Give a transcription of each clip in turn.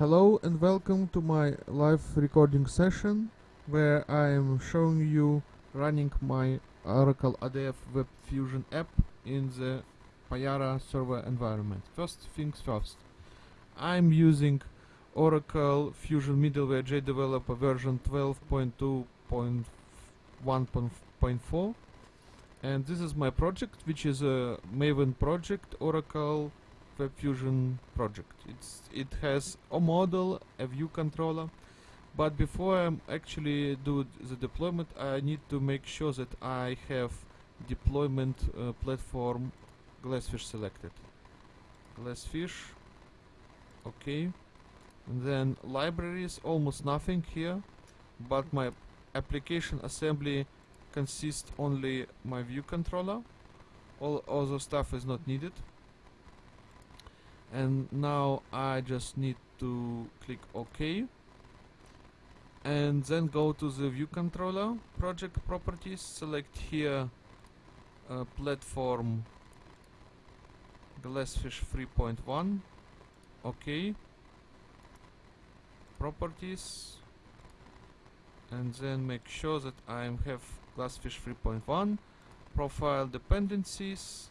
Hello and welcome to my live recording session where I am showing you running my Oracle ADF Web Fusion app in the Payara server environment. First things first, I'm using Oracle Fusion Middleware JDeveloper version 12.2.1.4 and this is my project which is a Maven project Oracle Fusion project. It's it has a model, a view controller, but before I actually do the deployment, I need to make sure that I have deployment uh, platform Glassfish selected. Glassfish, okay. And then libraries, almost nothing here, but my application assembly consists only my view controller. All other stuff is not needed and now I just need to click OK. And then go to the view controller project properties select here uh, platform glassfish 3.1 OK. Properties. And then make sure that I have glassfish 3.1 profile dependencies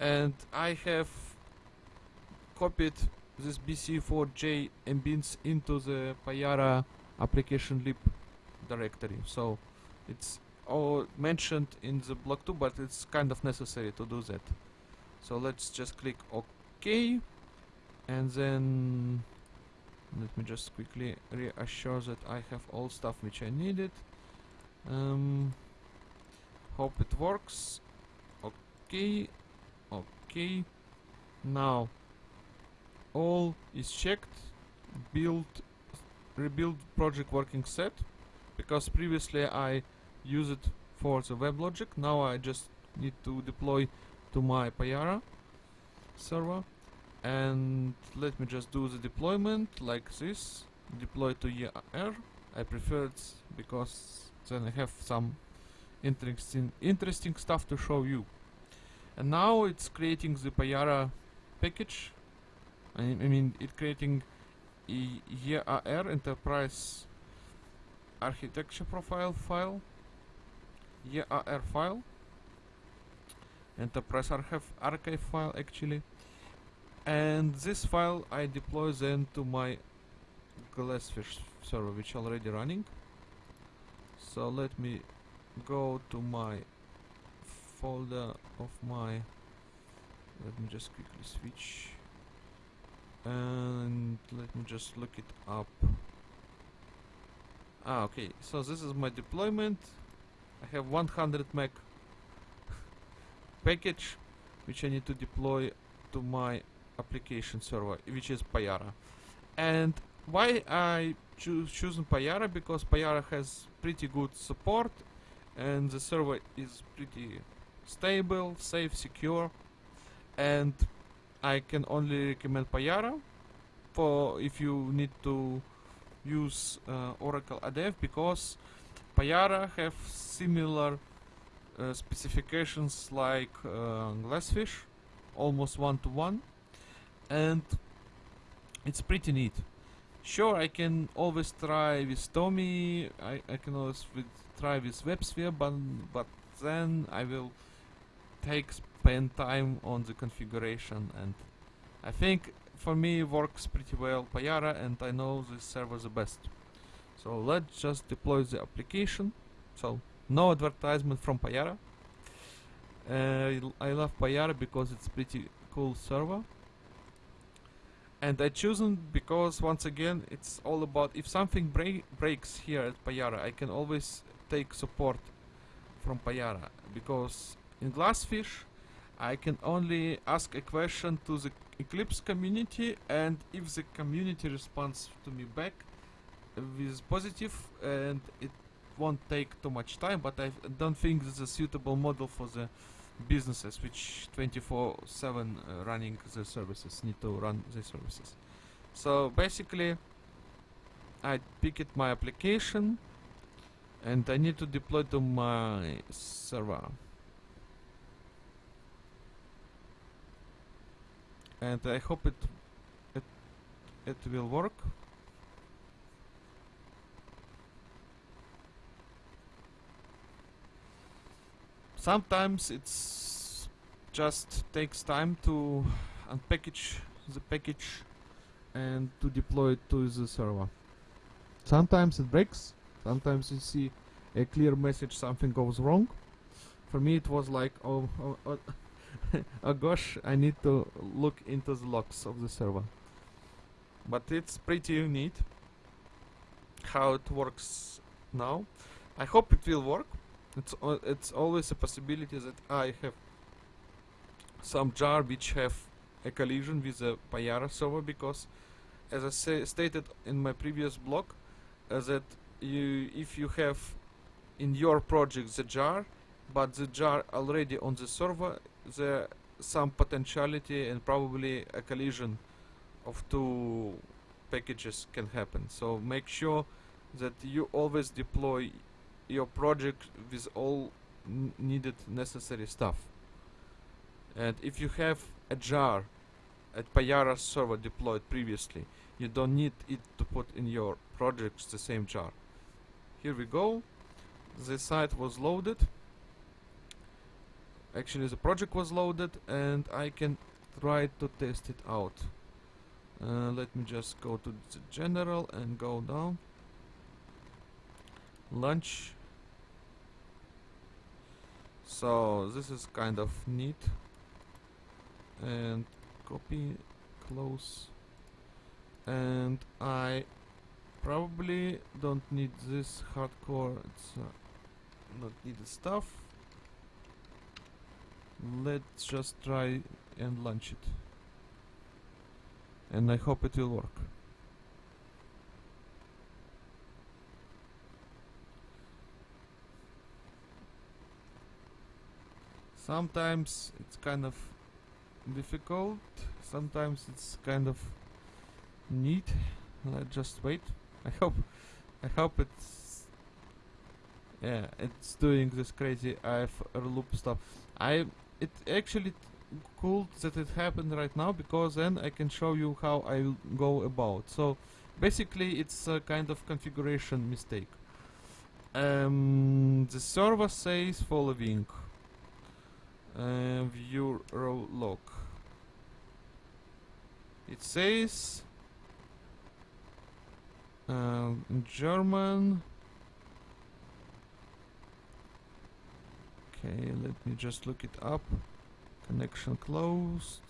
and I have copied this BC4J embeds into the Payara application lib directory. So it's all mentioned in the block 2 but it's kind of necessary to do that. So let's just click OK. And then let me just quickly reassure that I have all stuff which I needed. Um, hope it works. Okay okay. Now all is checked build rebuild project working set because previously I used it for the WebLogic now I just need to deploy to my Payara server. And let me just do the deployment like this deploy to EAR I prefer it because then I have some interesting interesting stuff to show you and now it's creating the Payara package. I, I mean it creating EAR enterprise architecture profile file. EAR file. Enterprise archive archive file actually. And this file I deploy then to my Glassfish server which already running. So let me go to my folder of my let me just quickly switch. And let me just look it up. Ah okay. So this is my deployment. I have 100 meg package which I need to deploy to my application server which is Payara. And why I choose choosing Payara? Because Payara has pretty good support and the server is pretty stable, safe, secure. And I can only recommend Payara for if you need to use uh, Oracle ADF because Payara have similar uh, specifications like uh, Glassfish almost one to one and it's pretty neat. Sure I can always try with TomEE I, I can always with, try with WebSphere but, but then I will take spend time on the configuration and I think for me works pretty well Payara and I know this server the best. So let's just deploy the application. So no advertisement from Payara. Uh, I love Payara because it's pretty cool server. And I chosen because once again it's all about if something break breaks here at Payara I can always take support from Payara because in Glassfish, I can only ask a question to the Eclipse community and if the community responds to me back with positive and it won't take too much time but I don't think this is a suitable model for the businesses which 24-7 uh, running the services need to run the services. So basically I pick it my application and I need to deploy to my server and I hope it it it will work. Sometimes it's just takes time to unpackage the package and to deploy it to the server. Sometimes it breaks, sometimes you see a clear message something goes wrong. For me it was like oh, oh, oh, oh gosh I need to look into the logs of the server. But it's pretty neat how it works now. I hope it will work. It's it's always a possibility that I have some jar which have a collision with the Payara server because as I say, stated in my previous blog uh, that you if you have in your project the jar but the jar already on the server there some potentiality and probably a collision of two packages can happen. So make sure that you always deploy your project with all needed necessary stuff. And if you have a jar at Payara server deployed previously you don't need it to put in your projects the same jar. Here we go. The site was loaded actually the project was loaded and I can try to test it out. Uh, let me just go to the general and go down. Launch so this is kind of neat. And copy close. And I probably don't need this hardcore it's uh, not needed stuff let's just try and launch it. And I hope it will work. Sometimes it's kind of difficult. Sometimes it's kind of neat. Let's just wait. I hope I hope it's yeah it's doing this crazy if loop stuff. I it actually cool that it happened right now because then I can show you how I will go about. So basically it's a kind of configuration mistake. Um, the server says following. Uh, view row log. It says in German okay let me just look it up. Connection closed.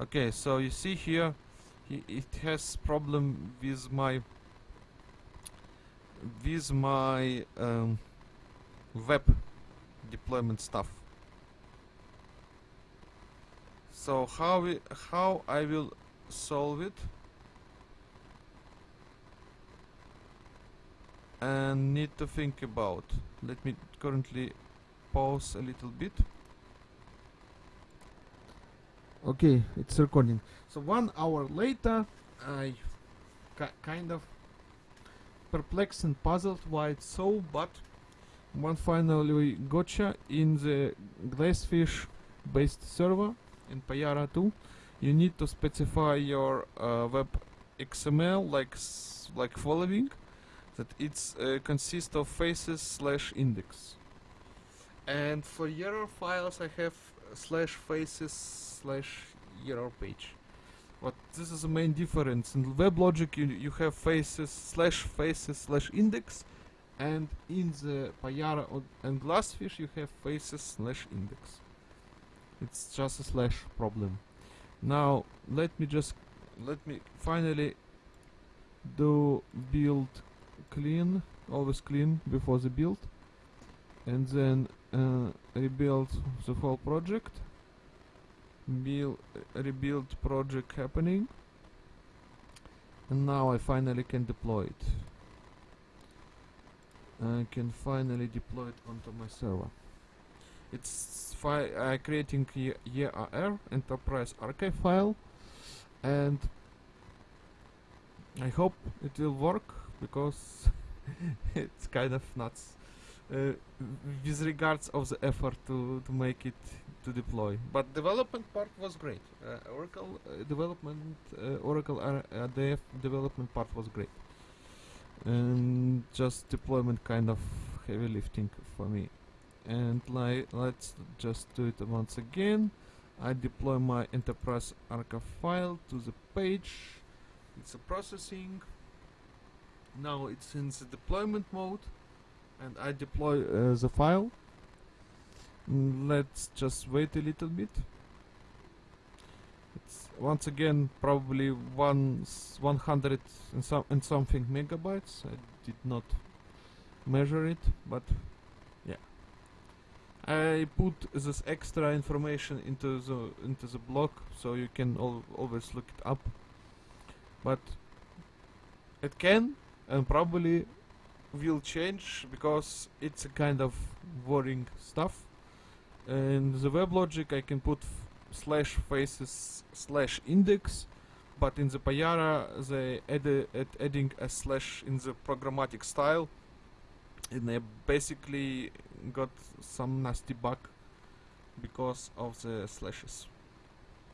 Okay so you see here he, it has problem with my with my um, web deployment stuff. So how we, how I will solve it and need to think about. Let me currently pause a little bit. Okay it's recording. So one hour later I kind of perplexed and puzzled why it's so but one finally gotcha in the glassfish based server in Payara 2 you need to specify your uh, web XML like like following that it's uh, consists of faces slash index. And for error files I have slash faces slash error page. But this is the main difference. In WebLogic you, you have faces slash faces slash index and in the Payara and Glassfish you have faces slash index. It's just a slash problem. Now let me just let me finally do build clean always clean before the build. And then uh, rebuild the whole project. Build rebuild project happening. And now I finally can deploy it. I can finally deploy it onto my server. It's uh, creating YAR enterprise archive file. And I hope it will work because it's kind of nuts uh, with regards of the effort to to make it to deploy. But development part was great. Uh, Oracle uh, development, uh, Oracle ADF development part was great. And just deployment kind of heavy lifting for me. And let's just do it once again. I deploy my enterprise archive file to the page. It's a processing. Now it's in the deployment mode and I deploy uh, the file. Mm, Let's just wait a little bit. It's once again probably one 100 and, some, and something megabytes. I did not measure it, but yeah. I put this extra information into the into the blog so you can al- always look it up. But it can and probably will change because it's a kind of worrying stuff. In the WebLogic I can put slash faces slash index, but in the Payara they add, add adding a slash in the programmatic style, and they basically got some nasty bug because of the slashes.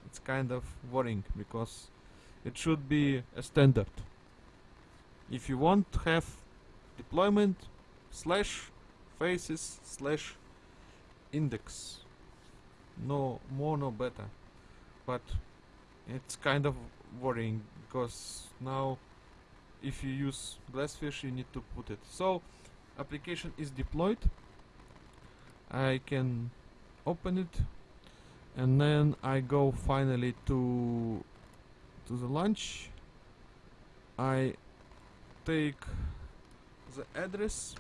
It's kind of worrying because it should be a standard. If you want to have deployment slash faces slash index. No more no better but it's kind of worrying because now if you use glassfish you need to put it. So application is deployed. I can open it and then I go finally to to the launch. I take the address.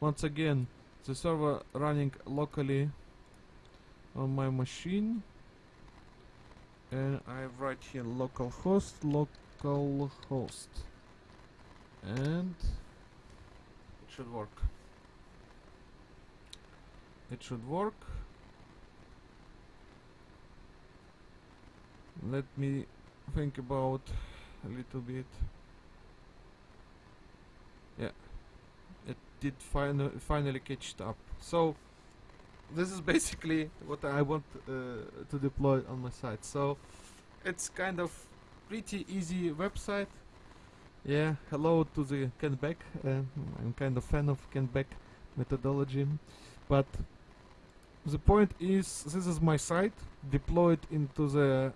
Once again the server running locally on my machine. And I write here localhost localhost. And it should work. It should work. Let me think about a little bit yeah. It did final, finally catch up. So this is basically what I want uh, to deploy on my site. So it's kind of pretty easy website. Yeah hello to the Kent Beck. Uh, I'm kind of fan of Kent Beck methodology. But the point is this is my site deployed into the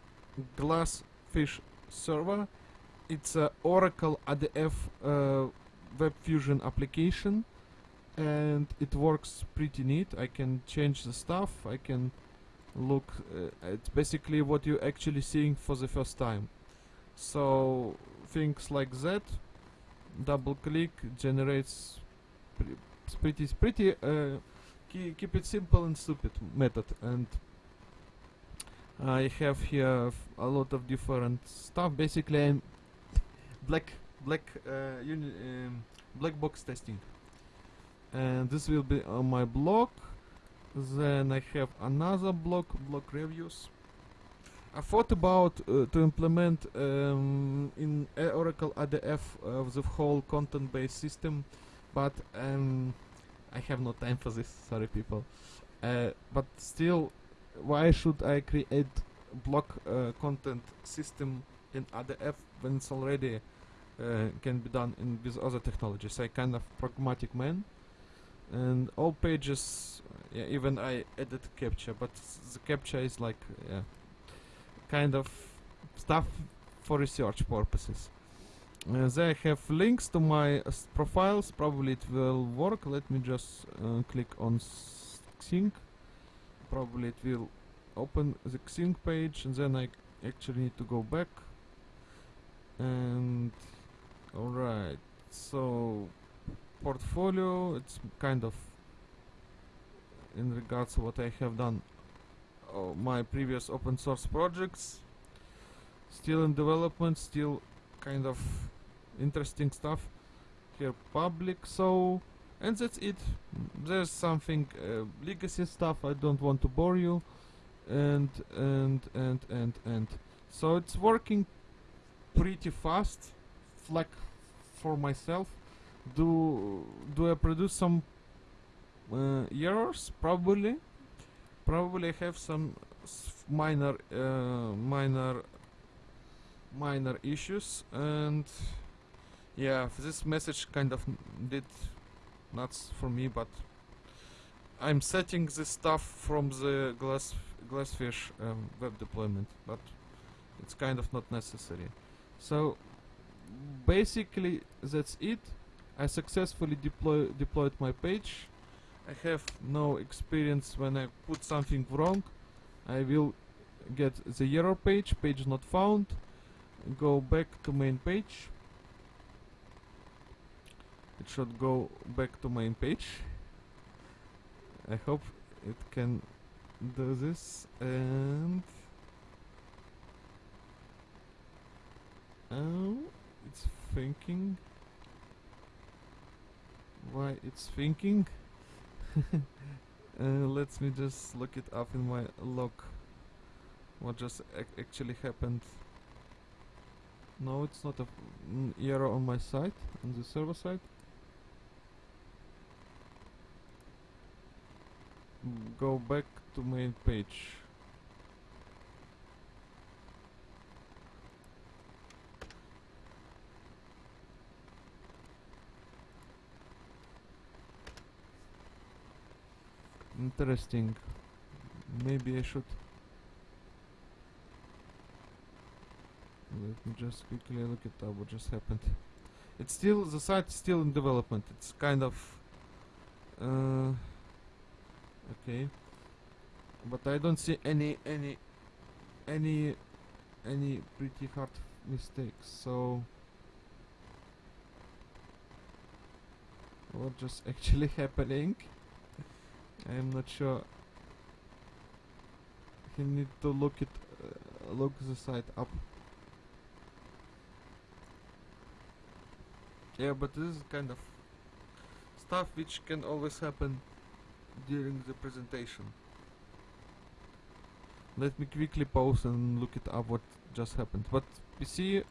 Glassfish server. It's a Oracle ADF uh, Web Fusion application and it works pretty neat. I can change the stuff. I can look. Uh, it's basically what you're actually seeing for the first time. So things like that. Double click generates pre- pretty pretty. Uh, ke- keep it simple and stupid method and. I have here a lot of different stuff. Basically, I'm black black uh, um, black box testing. And this will be on my blog. Then I have another blog blog reviews. I thought about uh, to implement um, in uh, Oracle ADF uh, the whole content based system but um, I have no time for this sorry people. Uh, but still why should I create block uh, content system in ADF when it's already can be done in with other technologies. I kind of pragmatic man and all pages uh, yeah even I edit capture, but the capture is like yeah kind of stuff for research purposes. Uh, they have links to my uh, profiles. Probably it will work. Let me just uh, click on sync probably it will open the sync page and then I actually need to go back. And alright so portfolio it's kind of in regards to what I have done uh, my previous open source projects still in development still kind of interesting stuff. Here public so and that's it. There's something uh, legacy stuff I don't want to bore you and and and and and. So it's working pretty fast like for myself do do I produce some uh, errors? Probably. Probably have some minor uh, minor minor issues and yeah this message kind of did nuts for me but I'm setting this stuff from the glass glassfish um, web deployment but it's kind of not necessary. So basically that's it. I successfully deploy deployed my page. I have no experience when I put something wrong. I will get the error page page not found. Go back to main page. It should go back to main page. I hope it can do this and oh it's thinking. Why it's thinking? Uh, let me just look it up in my log. What just ac- actually happened. No it's not a n- error on my side on the server side. Mm, go back to main page interesting. Maybe I should. Let me just quickly look at what just happened. It's still the site is still in development. It's kind of uh, okay. But I don't see any any any any pretty hard mistakes so. What just actually happening I'm not sure you need to look it uh, look the site up. Yeah but this is kind of stuff which can always happen during the presentation. Let me quickly pause and look it up what just happened. But you see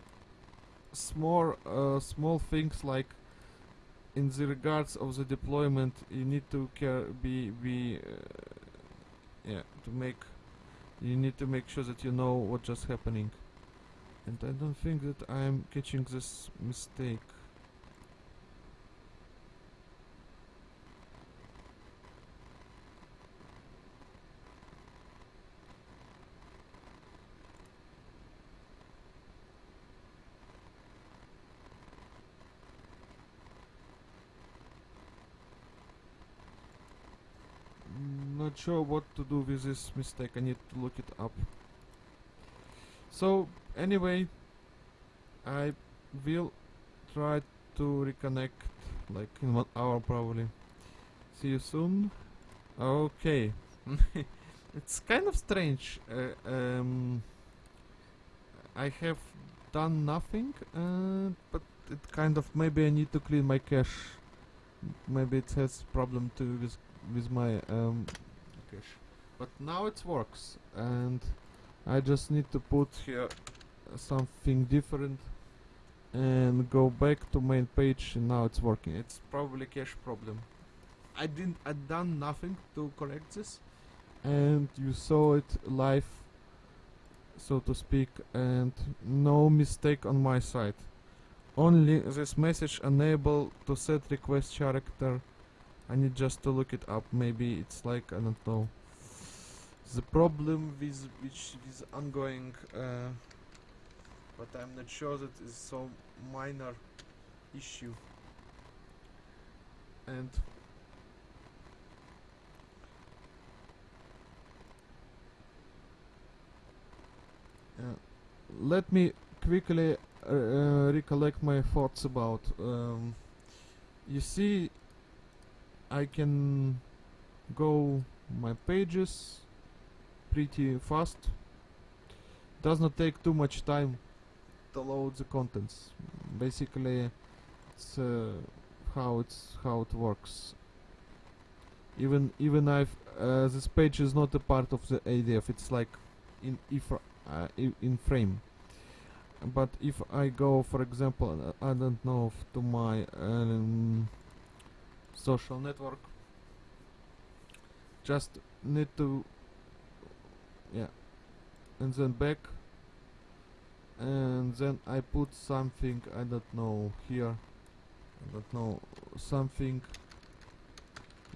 small uh, small things like in the regards of the deployment you need to care be be uh, yeah to make you need to make sure that you know what just happening. And I don't think that I'm catching this mistake Mm, not sure what to do with this mistake. I need to look it up. So anyway, I will try to reconnect like in one hour probably. See you soon. Okay. it's kind of strange. Uh, um, I have done nothing, uh, but it kind of maybe I need to clean my cache. Maybe it has problem too with with my um, But now it works, and I just need to put here something different and go back to main page and now it's working. It's probably cache problem. I didn't I done nothing to correct this and you saw it live so to speak and no mistake on my side. Only this message unable to set request character I need just to look it up. Maybe it's like I don't know. The problem with which is ongoing uh, but I'm not sure that is so minor issue. And uh, let me quickly uh, uh, recollect my thoughts about um, you see I can go my pages pretty fast. Does not take too much time to load the contents. Basically it's uh, how it's how it works. Even even I've uh, this page is not a part of the ADF it's like in if uh, in frame. But if I go for example I don't know to my um, social network. Just need to yeah and then back and then I put something I don't know here I don't know something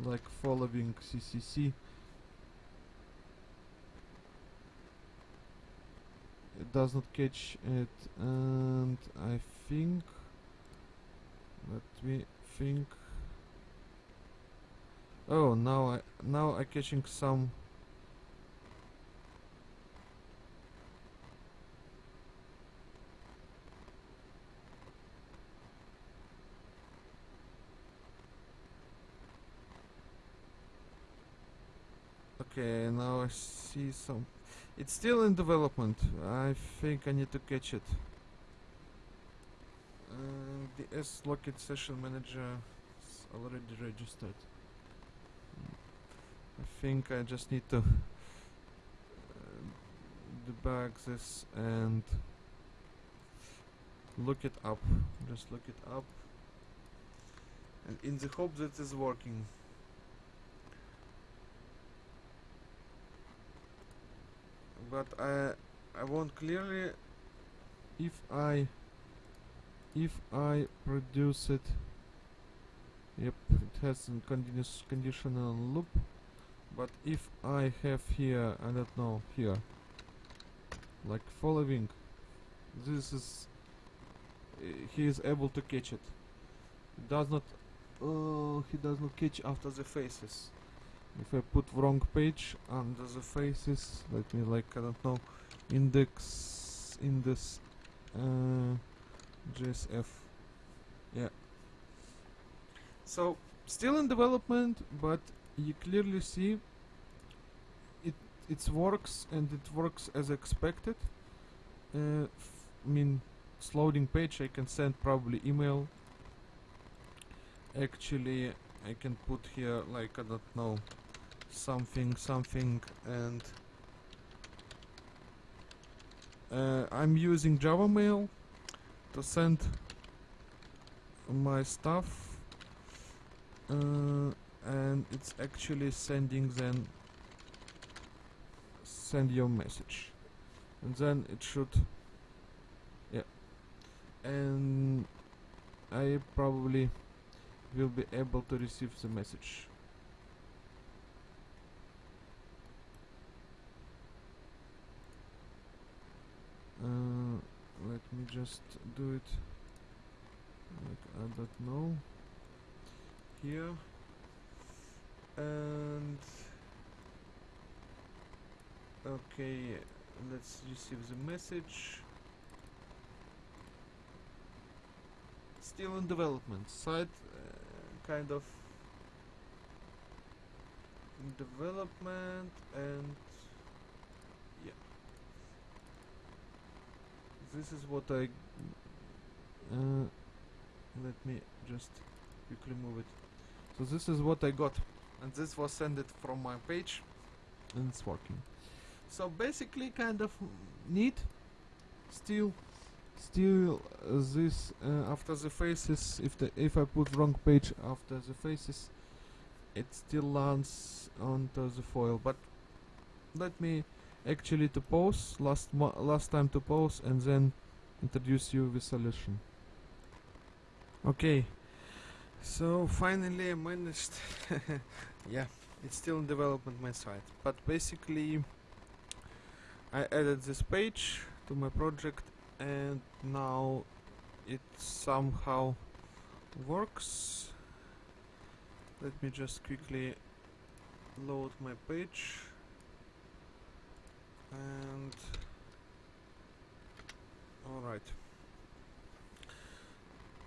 like following CCC it does not catch it and I think let me think oh now I now I catching some Okay, now I see some. It's still in development. I think I need to catch it. Uh, the S Locket session manager is already registered. Think I just need to uh, debug this and look it up. Just look it up. And in the hope that it's working. but I I want clearly if I if I produce it yep it has a continuous conditional loop but if I have here I don't know here like following this is uh, he is able to catch it. Does not oh he does not catch after the faces. If I put wrong page under the faces let me like I don't know index in this uh, JSF yeah. So still in development but you clearly see it it works and it works as expected. Uh, I mean it's loading page. I can send probably email. Actually I can put here like I don't know something something and uh, I'm using Java Mail to send my stuff. Uh, and it's actually sending then send your message. And then it should yeah. And I probably will be able to receive the message. Uh, let me just do it. Like I don't know. Here and okay let's receive the message. Still in development site uh, kind of development and yeah. This is what I uh, let me just quickly move it. So this is what I got and this was sent it from my page. And it's working. So basically kind of neat. Still still uh, this uh, after the faces if the if I put wrong page after the faces it still lands onto the foil. But let me actually to pause last mo- last time to pause and then introduce you with solution. Okay so finally I managed yeah it's still in development my site. But basically I added this page to my project and now it somehow works. Let me just quickly load my page. And all right.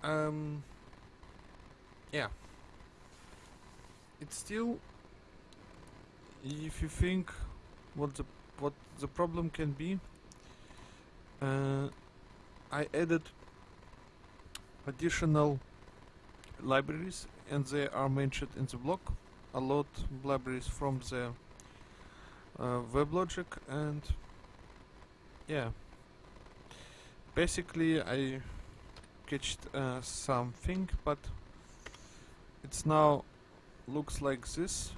Um yeah. It's still if you think what the what the problem can be uh, I added additional libraries and they are mentioned in the blog. A lot libraries from the uh, WebLogic and yeah. Basically I catched uh, something but it's now looks like this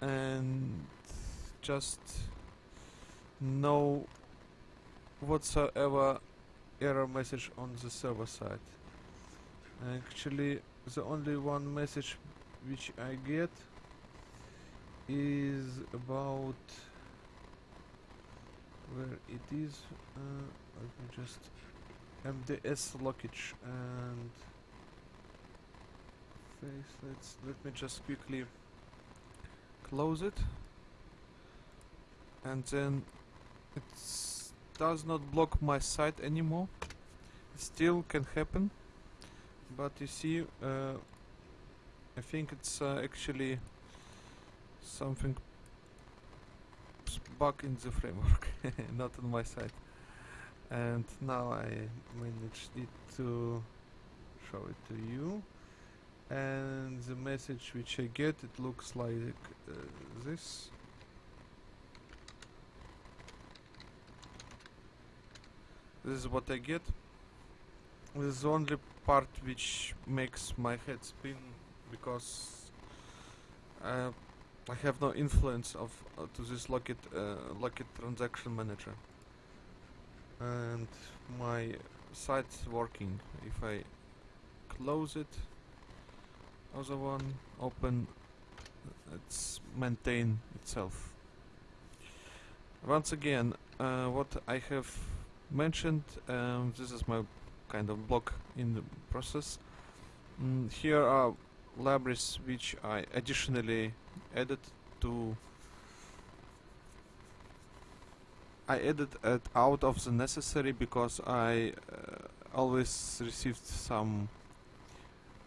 and just no whatsoever error message on the server side. Actually, the only one message which I get is about where it is. Uh, let me just MDS lockage and face. Let's let me just quickly close it, and then it does not block my site anymore. It still can happen, but you see, uh, I think it's uh, actually something bug in the framework, not on my side. And now I managed it to show it to you. And the message which I get, it looks like uh, this. This is what I get. This is the only part which makes my head spin because uh, I have no influence of uh, to this Lockit uh, Lockit transaction manager. And my site's working. If I close it, other one open, it's maintain itself. Once again, uh, what I have mentioned, um, this is my kind of block in the process. Mm, here are libraries which I additionally added to I added it out of the necessary because I uh, always received some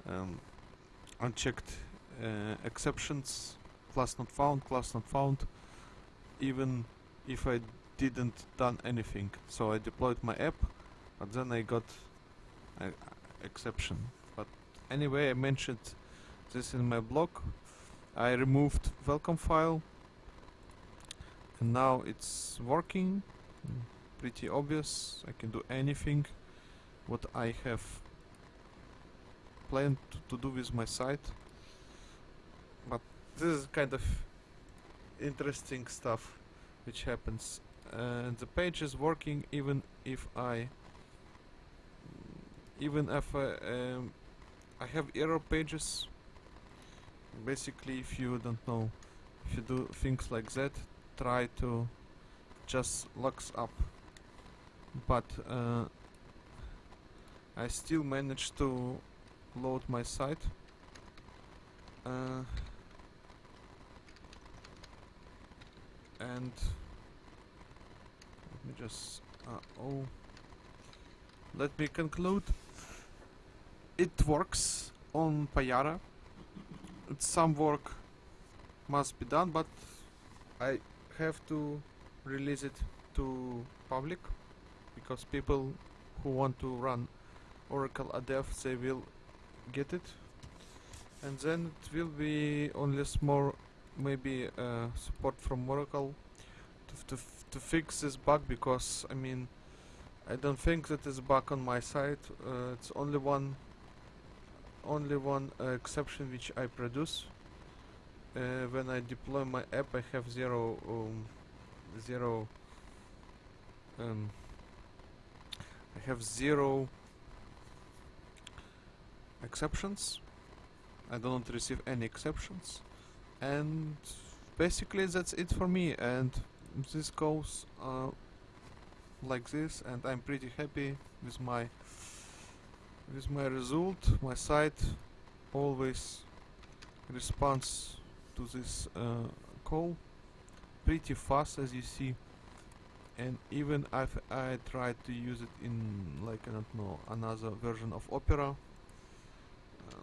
um, unchecked uh, exceptions class not found class not found even if I didn't done anything. So I deployed my app but then I got exception. But anyway I mentioned this in my blog. I removed welcome file and now it's working. Pretty obvious. I can do anything what I have planned to, to do with my site but this is kind of interesting stuff which happens. And the page is working even if I even if I, um, I have error pages. Basically if you don't know if you do things like that try to just locks up. But uh, I still managed to load my site. Uh, and let me just uh, oh. Let me conclude. It works on Payara. Some work must be done but I have to release it to public because people who want to run Oracle ADF they will get it. And then it will be only small maybe uh, support from Oracle to, to, to fix this bug because I mean I don't think that is bug on my side. Uh, it's only one only one uh, exception which I produce. Uh, when I deploy my app I have zero um, zero um, I have zero exceptions. I don't receive any exceptions. And basically that's it for me. And this goes uh, like this. And I'm pretty happy with my with my result. My site always responds to this uh, call pretty fast as you see. And even if I tried to use it in like I don't know another version of Opera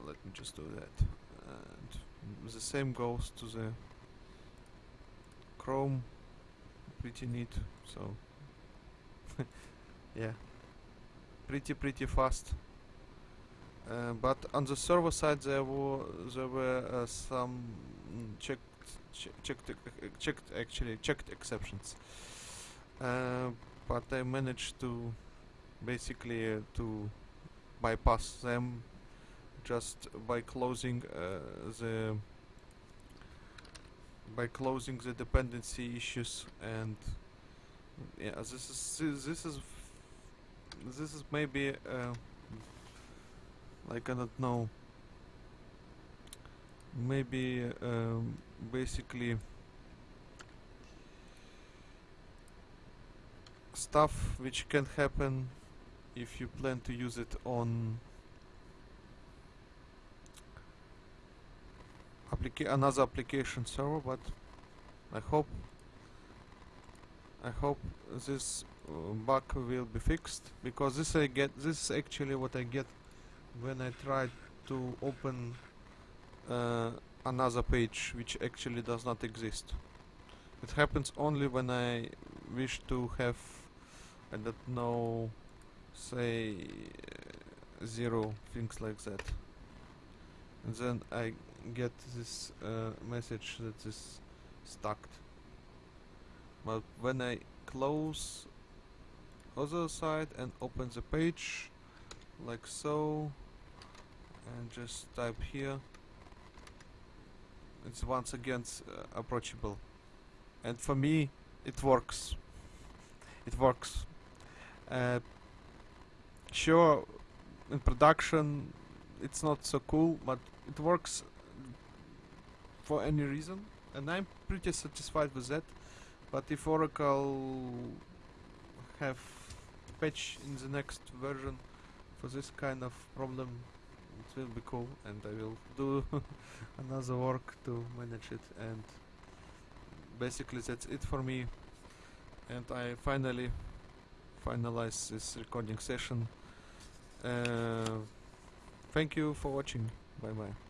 let me just do that. And the same goes to the Chrome. Pretty neat so. Yeah. Pretty pretty fast. Uh, but on the server side there were there were uh, some checked ch- checked checked actually checked exceptions. Uh, but I managed to basically uh, to bypass them just by closing uh, the by closing the dependency issues and yeah this is this is this is maybe uh, like I don't know. Maybe um, basically stuff which can happen if you plan to use it on applica another application server but I hope I hope this uh, bug will be fixed because this I get this is actually what I get when I try to open uh, another page which actually does not exist. It happens only when I wish to have I don't know say zero things like that. And then I get this uh, message that is stuck but when I close other side and open the page like so and just type here it's once again uh, approachable. And for me it works. It works. Uh, sure in production it's not so cool but it works for any reason. And I'm pretty satisfied with that. But if Oracle have patch in the next version for this kind of problem it will be cool. And I will do another work to manage it. And basically that's it for me. And I finally finalize this recording session. Uh, thank you for watching. Bye bye